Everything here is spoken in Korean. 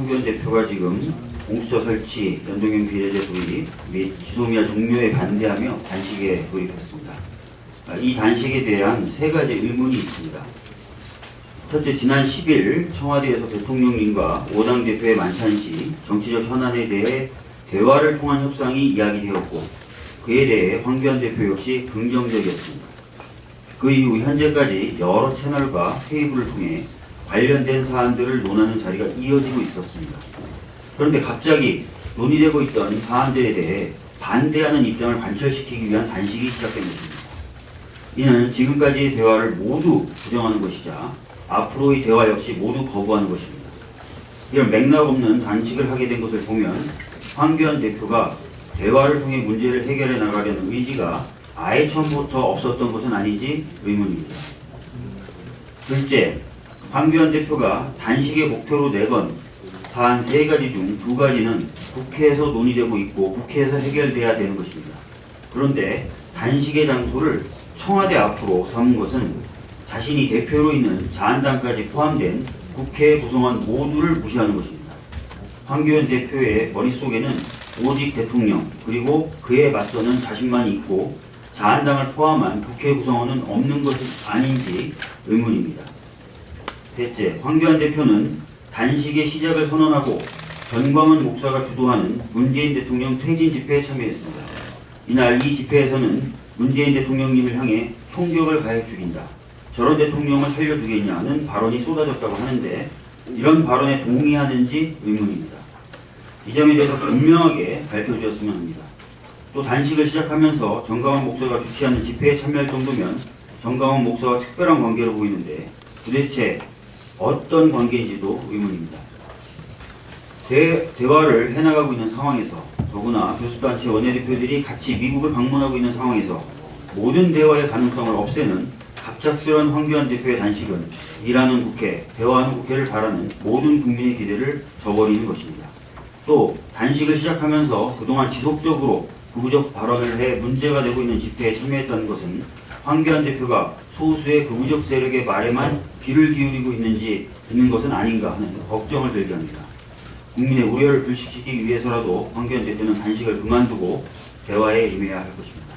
황교안 대표가 지금 공수처 설치, 연동형 비례제 도입 및 지소미아 종료에 반대하며 단식에 돌입했습니다. 아, 이 단식에 대한 세 가지 의문이 있습니다. 첫째, 지난 10일 청와대에서 대통령님과 5당 대표의 만찬 시 정치적 현안에 대해 대화를 통한 협상이 이야기되었고 그에 대해 황교안 대표 역시 긍정적이었습니다. 그 이후 현재까지 여러 채널과 테이블을 통해 관련된 사안들을 논하는 자리가 이어지고 있었습니다. 그런데 갑자기 논의되고 있던 사안들에 대해 반대하는 입장을 관철시키기 위한 단식이 시작된 것입니다. 이는 지금까지의 대화를 모두 부정하는 것이자 앞으로의 대화 역시 모두 거부하는 것입니다. 이런 맥락 없는 단식을 하게 된 것을 보면 황교안 대표가 대화를 통해 문제를 해결해 나가려는 의지가 아예 처음부터 없었던 것은 아닌지 의문입니다. 둘째, 황교안 대표가 단식의 목표로 내건 사안 세 가지 중 두 가지는 국회에서 논의되고 있고 국회에서 해결돼야 되는 것입니다. 그런데 단식의 장소를 청와대 앞으로 삼은 것은 자신이 대표로 있는 자한당까지 포함된 국회 구성원 모두를 무시하는 것입니다. 황교안 대표의 머릿속에는 오직 대통령 그리고 그에 맞서는 자신만 있고 자한당을 포함한 국회 구성원은 없는 것이 아닌지 의문입니다. 셋째, 황교안 대표는 단식의 시작을 선언하고 전광훈 목사가 주도하는 문재인 대통령 퇴진 집회에 참여했습니다. 이날 이 집회에서는 문재인 대통령님을 향해 총격을 가해 죽인다. 저런 대통령을 살려두겠냐는 발언이 쏟아졌다고 하는데 이런 발언에 동의하는지 의문입니다. 이 점에 대해서 분명하게 밝혀주었으면 합니다. 또 단식을 시작하면서 정강원 목사가 주최하는 집회에 참여할 정도면 정강원 목사와 특별한 관계로 보이는데 도대체 어떤 관계인지도 의문입니다. 대, 대화를 해나가고 있는 상황에서 더구나 교수단체 원내대표들이 같이 미국을 방문하고 있는 상황에서 모든 대화의 가능성을 없애는 갑작스러운 황교안 대표의 단식은 일하는 국회, 대화하는 국회를 바라는 모든 국민의 기대를 저버리는 것입니다. 또 단식을 시작하면서 그동안 지속적으로 극우적 발언을 해 문제가 되고 있는 집회에 참여했다는 것은 황교안 대표가 소수의 극우적 세력의 말에만 귀를 기울이고 있는지 듣는 것은 아닌가 하는 걱정을 들게 합니다. 국민의 우려를 불식시키기 위해서라도 황교안 대표는 단식을 그만두고 대화에 임해야 할 것입니다.